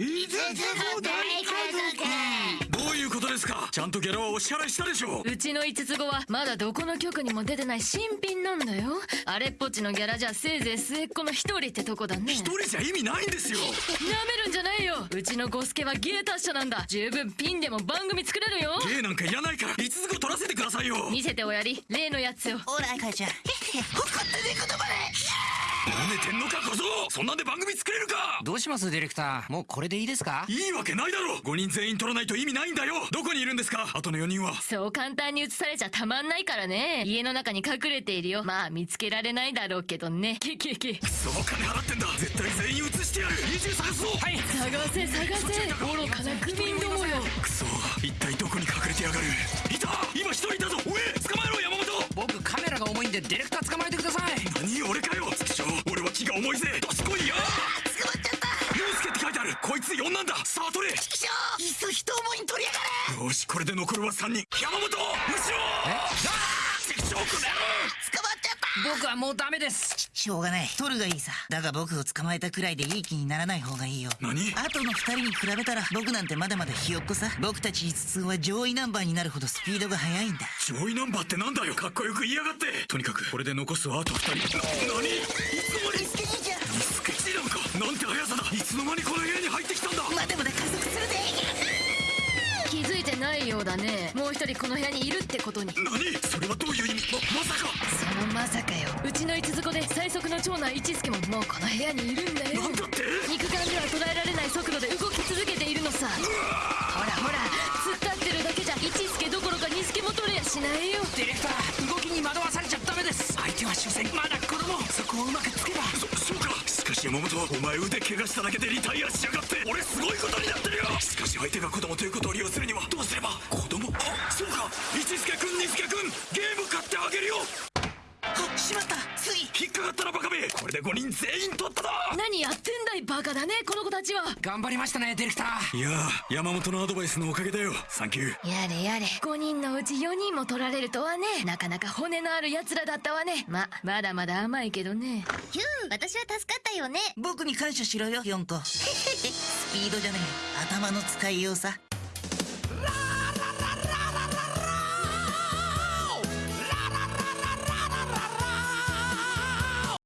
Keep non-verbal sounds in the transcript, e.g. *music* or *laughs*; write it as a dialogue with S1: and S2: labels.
S1: いつつ大家族
S2: どういうことですか？ちゃんとギャラはお支払いしたでしょう。
S3: うちの五つ子はまだどこの局にも出てない新品なんだよ。あれっぽっちのギャラじゃせいぜい末っ子の一人ってとこだね。
S2: 一人じゃ意味ないんですよ。
S3: なめるんじゃないよ。うちのゴスケは芸達者なんだ。十分ピンでも番組作れるよ。
S2: 芸なんかいらないから五つ子取らせてくださいよ。
S3: 見せておやり。例のやつを
S1: ほら母ちゃ。ん誇ってね言葉で
S2: 舐めてんのか小僧！そんなんで番組作れるか！
S4: どうしますディレクター？もうこれでいいですか？
S2: いいわけないだろ！5人全員取らないと意味ないんだよ！どこにいるんですか？あとの4人は。
S3: そう簡単に移されちゃたまんないからね。家の中に隠れているよ。まあ見つけられないだろうけどね。ケケケ
S2: そう金払ってんだ！絶対全員移してやる！家中探すぞはい。
S3: 探せ探せ。愚かなクビンどもよ。
S2: くそ一体どこに隠れてやがる？いた！今一人いたぞ！おえ！捕まえろ山本！
S4: 僕カメラが重いんでディレクター
S2: 重いぜどしこいよ
S1: 捕まっちゃった。
S2: 陽介って書いてある。こいつ4なんださあ取れ
S1: 畜生。いっそ人思いに取りやがれ。
S2: よしこれで残るは3人。山本後ろ畜生。この野郎
S1: 捕まっちゃった
S4: 僕はもうダメです。
S1: しょうがない。取るがいいさ。だが僕を捕まえたくらいでいい気にならない方がいいよ。
S2: 何？
S1: 後の二人に比べたら僕なんてまだまだひよっこさ。僕たち五つは上位ナンバーになるほどスピードが速いんだ。
S2: 上位ナンバーってなんだよ。かっこよく言いやがって。とにかくこれで残すはあと2人。な何？間にこの部屋に入ってきたんだ。
S1: まだまだ加速するで
S3: 気づいてないようだね。もう一人この部屋にいるってことに。
S2: 何？それはどういう意味？ままさか。
S3: そのまさかよ。うちの五つ子で最速の長男一助ももうこの部屋にいるんだよ。
S2: なんだって？
S3: 肉眼では捉えられない速度で動き続けているのさ。ほらほら突っ立ってるだけじゃ一助どころか二助も取れやしないよ。
S4: ディレクター動きに惑わされちゃダメです。相手は終戦まだ子供。そこをうまくつけば
S2: そそうか。しかし山本お前腕怪我しただけでリタイアしやがって。俺すごいことになってるよ。しかし相手が子供ということを利用するにはどうすれば？子供？あそうか。一助君二助君ゲーこれで5人全員取っただ
S3: 何やってんだいバカだねこの子たちは。
S4: 頑張りましたねディレクター。
S2: いやー山本のアドバイスのおかげだよサンキュー。
S3: やれやれ。5人のうち4人も取られるとはねなかなか骨のある奴らだったわね。ままだまだ甘いけどね。
S5: ヒュー私は助かったよね。
S1: 僕に感謝しろよ四個 *laughs* スピードじゃねえ。頭の使いようさ